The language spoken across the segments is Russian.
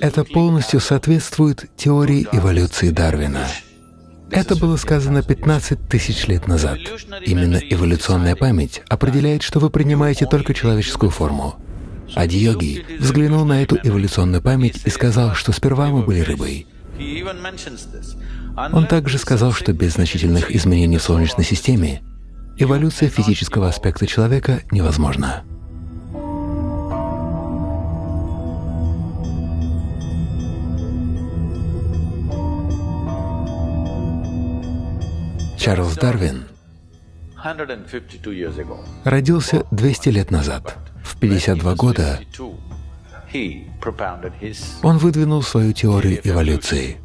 Это полностью соответствует теории эволюции Дарвина. Это было сказано 15 тысяч лет назад. Именно эволюционная память определяет, что вы принимаете только человеческую форму. Ади-йоги взглянул на эту эволюционную память и сказал, что сперва мы были рыбой. Он также сказал, что без значительных изменений в Солнечной системе эволюция физического аспекта человека невозможна. Чарльз Дарвин родился 200 лет назад. В 52 года он выдвинул свою теорию эволюции.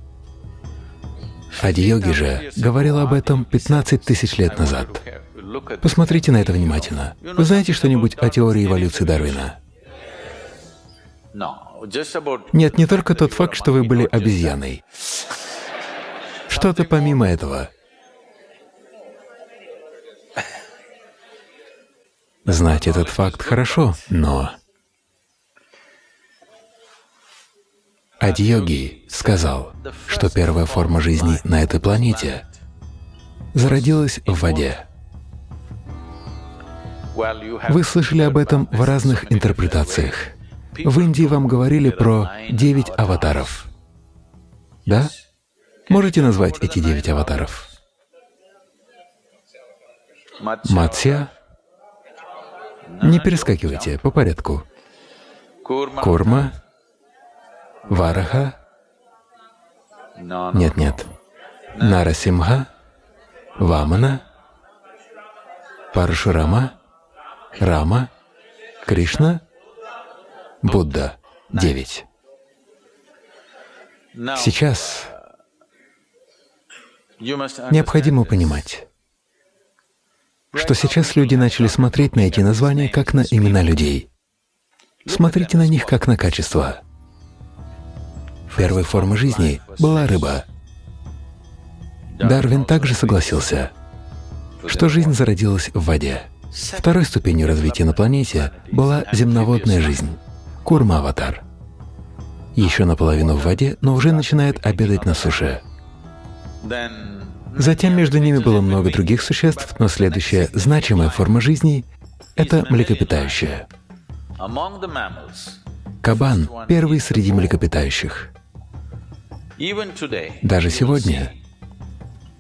Ади-йоги же говорил об этом 15 тысяч лет назад. Посмотрите на это внимательно. Вы знаете что-нибудь о теории эволюции Дарвина? Нет, не только тот факт, что вы были обезьяной. Что-то помимо этого. Знать этот факт хорошо, но Адьоги сказал, что первая форма жизни на этой планете зародилась в воде. Вы слышали об этом в разных интерпретациях. В Индии вам говорили про девять аватаров. Да? Можете назвать эти девять аватаров? Матсья? Не перескакивайте, по порядку. Курма, Вараха, нет-нет, Нарасимха, Вамана, Парашурама, Рама, Кришна, Будда. Девять. Сейчас необходимо понимать, что сейчас люди начали смотреть на эти названия как на имена людей. Смотрите на них как на качество. Первой формой жизни была рыба. Дарвин также согласился, что жизнь зародилась в воде. Второй ступенью развития на планете была земноводная жизнь — курма-аватар. Еще наполовину в воде, но уже начинает обедать на суше. Затем между ними было много других существ, но следующая значимая форма жизни — это млекопитающие. Кабан — первый среди млекопитающих. Даже сегодня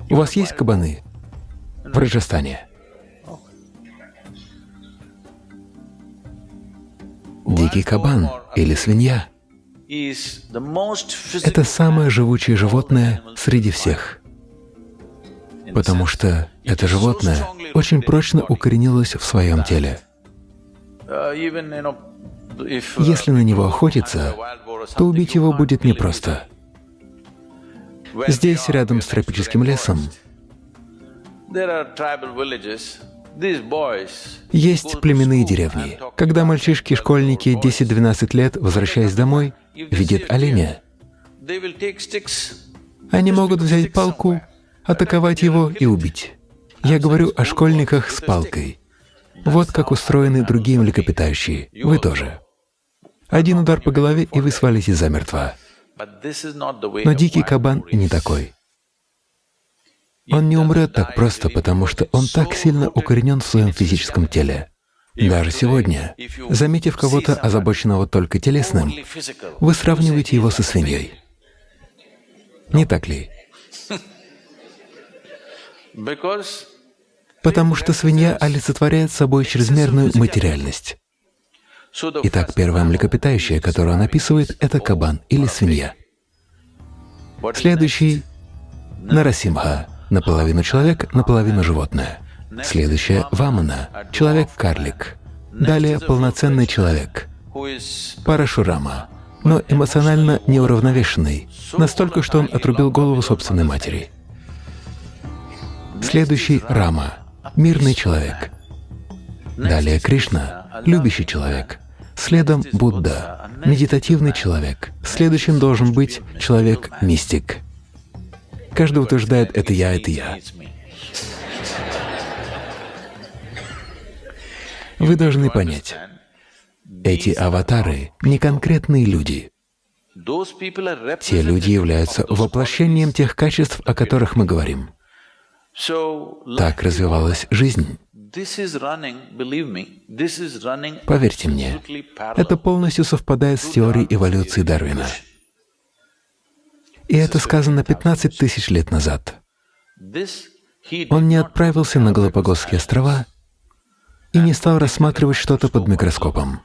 у вас есть кабаны в Раджастане? Дикий кабан или свинья — это самое живучее животное среди всех потому что это животное очень прочно укоренилось в своем теле. Если на него охотиться, то убить его будет непросто. Здесь, рядом с тропическим лесом, есть племенные деревни. Когда мальчишки, школьники 10-12 лет, возвращаясь домой, видят оленя, они могут взять палку атаковать его и убить. Я говорю о школьниках с палкой. Вот как устроены другие млекопитающие. Вы тоже. Один удар по голове, и вы свалите замертво. Но дикий кабан не такой. Он не умрет так просто, потому что он так сильно укоренен в своем физическом теле. Даже сегодня, заметив кого-то, озабоченного только телесным, вы сравниваете его со свиньей. Не так ли? Потому что свинья олицетворяет собой чрезмерную материальность. Итак, первое млекопитающее, которое он описывает, это кабан или свинья. Следующий — Нарасимха, наполовину человек, наполовину животное. Следующее — Вамана, человек-карлик. Далее — полноценный человек, Парашурама, но эмоционально неуравновешенный, настолько, что он отрубил голову собственной матери. Следующий — Рама, мирный человек. Далее Кришна, любящий человек. Следом Будда, медитативный человек. Следующим должен быть человек-мистик. Каждый утверждает «это я, это я». Вы должны понять, Эти аватары — не конкретные люди. Те люди являются воплощением тех качеств, о которых мы говорим. Так развивалась жизнь. Поверьте мне, это полностью совпадает с теорией эволюции Дарвина. И это сказано 15 тысяч лет назад. Он не отправился на Галапагосские острова и не стал рассматривать что-то под микроскопом.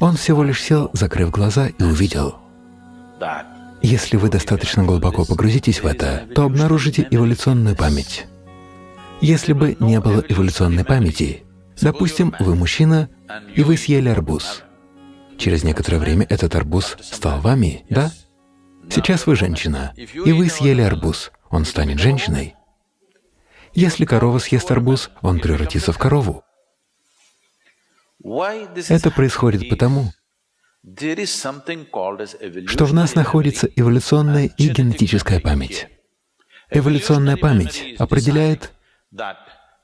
Он всего лишь сел, закрыв глаза, и увидел. Если вы достаточно глубоко погрузитесь в это, то обнаружите эволюционную память. Если бы не было эволюционной памяти, допустим, вы мужчина, и вы съели арбуз. Через некоторое время этот арбуз стал вами, да? Сейчас вы женщина, и вы съели арбуз, он станет женщиной. Если корова съест арбуз, он превратится в корову. Это происходит потому, что в нас находится эволюционная и генетическая память. Эволюционная память определяет,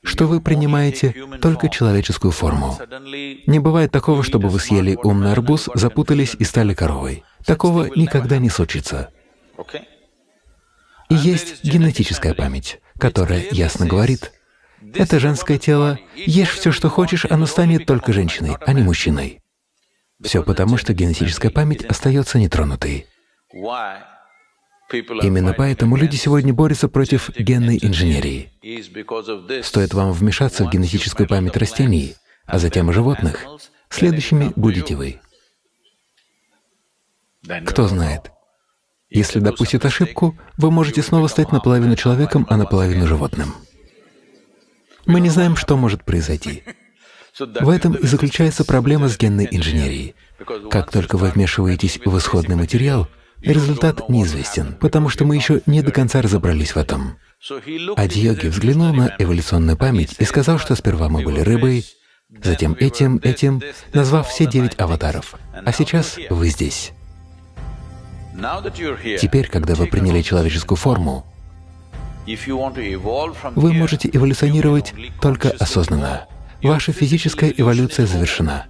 что вы принимаете только человеческую форму. Не бывает такого, чтобы вы съели умный арбуз, запутались и стали коровой. Такого никогда не случится. И есть генетическая память, которая ясно говорит, это женское тело, ешь все, что хочешь, оно станет только женщиной, а не мужчиной. Все потому, что генетическая память остается нетронутой. Именно поэтому люди сегодня борются против генной инженерии. Стоит вам вмешаться в генетическую память растений, а затем и животных, следующими будете вы. Кто знает, если допустит ошибку, вы можете снова стать наполовину человеком, а наполовину животным. Мы не знаем, что может произойти. В этом и заключается проблема с генной инженерией. Как только вы вмешиваетесь в исходный материал, результат неизвестен, потому что мы еще не до конца разобрались в этом. Адьоги взглянул на эволюционную память и сказал, что сперва мы были рыбой, затем этим, этим, назвав все девять аватаров. А сейчас вы здесь. Теперь, когда вы приняли человеческую форму, вы можете эволюционировать только осознанно. Ваша физическая эволюция завершена.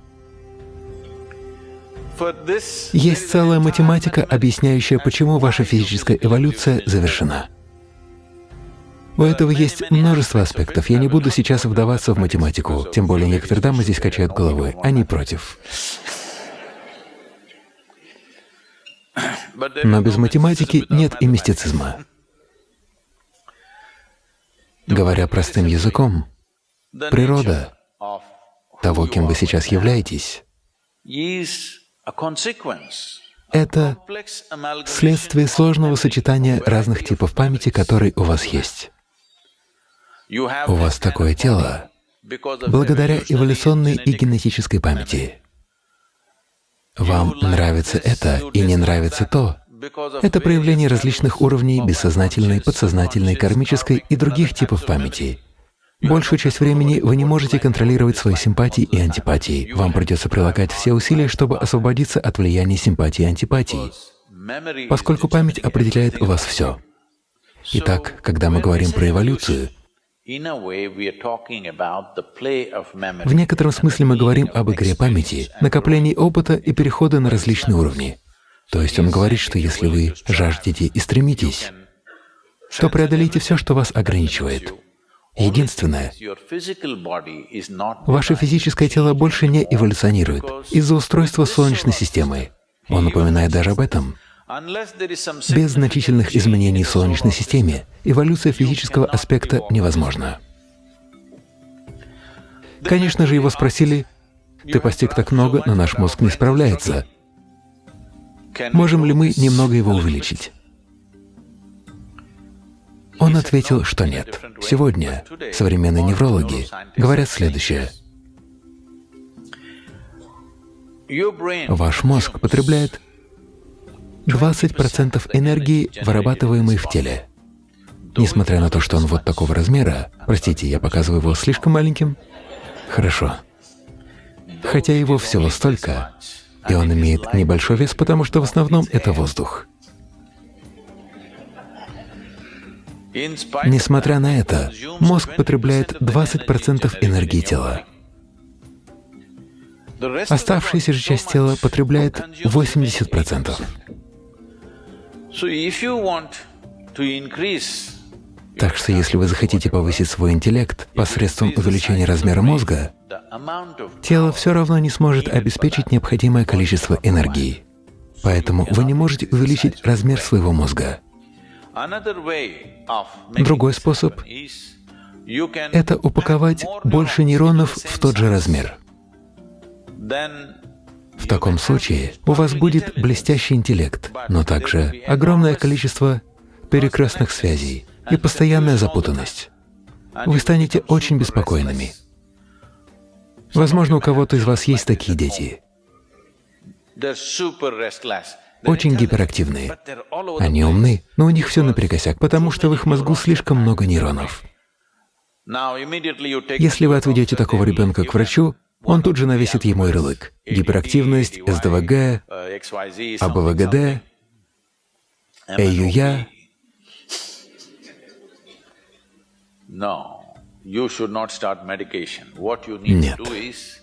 Есть целая математика, объясняющая, почему ваша физическая эволюция завершена. У этого есть множество аспектов. Я не буду сейчас вдаваться в математику, тем более некоторые дамы здесь качают головой. Они против. Но без математики нет и мистицизма. Говоря простым языком, природа того, кем вы сейчас являетесь, это следствие сложного сочетания разных типов памяти, которые у вас есть. У вас такое тело благодаря эволюционной и генетической памяти. Вам нравится это и не нравится то, это проявление различных уровней бессознательной, подсознательной, кармической и других типов памяти. Большую часть времени вы не можете контролировать свои симпатии и антипатии. Вам придется прилагать все усилия, чтобы освободиться от влияния симпатии и антипатии, поскольку память определяет у вас все. Итак, когда мы говорим про эволюцию, в некотором смысле мы говорим об игре памяти, накоплении опыта и перехода на различные уровни. То есть он говорит, что если вы жаждете и стремитесь, то преодолейте все, что вас ограничивает. Единственное, ваше физическое тело больше не эволюционирует из-за устройства Солнечной системы. Он напоминает даже об этом. Без значительных изменений в Солнечной системе эволюция физического аспекта невозможна. Конечно же, его спросили, «Ты постиг так много, но наш мозг не справляется. Можем ли мы немного его увеличить? Он ответил, что нет. Сегодня современные неврологи говорят следующее. Ваш мозг потребляет 20% энергии, вырабатываемой в теле. Несмотря на то, что он вот такого размера, простите, я показываю его слишком маленьким? Хорошо. Хотя его всего столько, и он имеет небольшой вес, потому что в основном это воздух. Несмотря на это, мозг потребляет 20% энергии тела. Оставшаяся же часть тела потребляет 80%. Так что если вы захотите повысить свой интеллект посредством увеличения размера мозга, тело все равно не сможет обеспечить необходимое количество энергии. Поэтому вы не можете увеличить размер своего мозга. Другой способ — это упаковать больше нейронов в тот же размер. В таком случае у вас будет блестящий интеллект, но также огромное количество перекрестных связей и постоянная запутанность. Вы станете очень беспокойными. Возможно, у кого-то из вас есть такие дети. Очень гиперактивные. Они умны, но у них все наперекосяк, потому что в их мозгу слишком много нейронов. Если вы отведете такого ребенка к врачу, он тут же навесит ему ярлык. Гиперактивность, СДВГ, АБВГД, ЭЮЯ. Нет,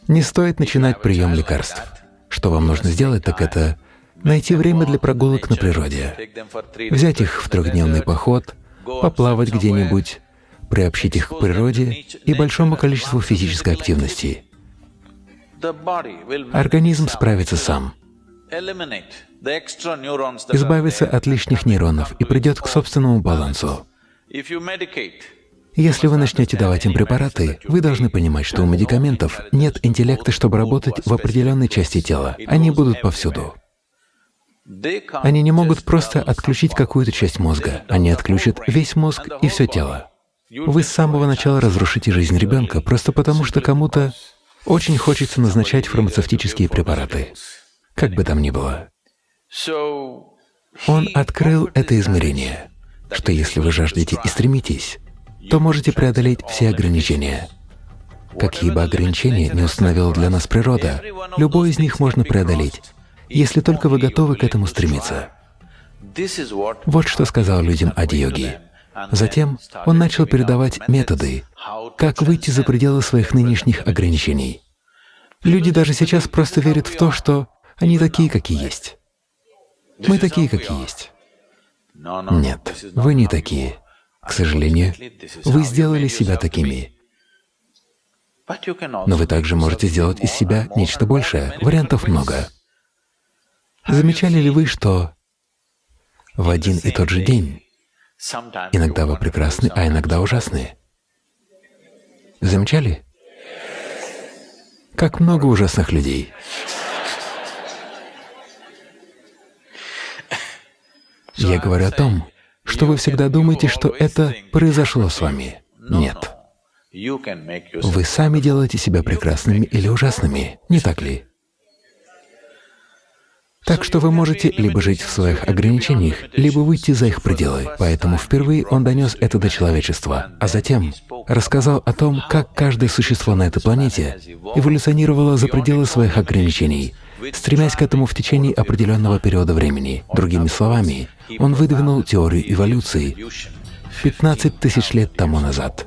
не стоит начинать прием лекарств. Что вам нужно сделать, так это найти время для прогулок на природе, взять их в трехдневный поход, поплавать где-нибудь, приобщить их к природе и большому количеству физической активности. Организм справится сам, избавится от лишних нейронов и придет к собственному балансу. Если вы начнете давать им препараты, вы должны понимать, что у медикаментов нет интеллекта, чтобы работать в определенной части тела. Они будут повсюду. Они не могут просто отключить какую-то часть мозга. Они отключат весь мозг и все тело. Вы с самого начала разрушите жизнь ребенка просто потому, что кому-то очень хочется назначать фармацевтические препараты, как бы там ни было. Он открыл это измерение, что если вы жаждете и стремитесь, то можете преодолеть все ограничения. Какие бы ограничения не установила для нас природа, любой из них можно преодолеть, если только вы готовы к этому стремиться. Вот что сказал людям Ади-йоги. Затем он начал передавать методы, как выйти за пределы своих нынешних ограничений. Люди даже сейчас просто верят в то, что они такие, какие есть. Мы такие, какие есть. Нет, вы не такие. К сожалению, вы сделали себя такими. Но вы также можете сделать из себя нечто большее. Вариантов много. Замечали ли вы, что в один и тот же день иногда вы прекрасны, а иногда ужасны? Замечали? Как много ужасных людей. Я говорю о том, что вы всегда думаете, что это произошло с вами. Нет. Вы сами делаете себя прекрасными или ужасными, не так ли? Так что вы можете либо жить в своих ограничениях, либо выйти за их пределы. Поэтому впервые он донес это до человечества, а затем рассказал о том, как каждое существо на этой планете эволюционировало за пределы своих ограничений, стремясь к этому в течение определенного периода времени. Другими словами, он выдвинул теорию эволюции 15 тысяч лет тому назад.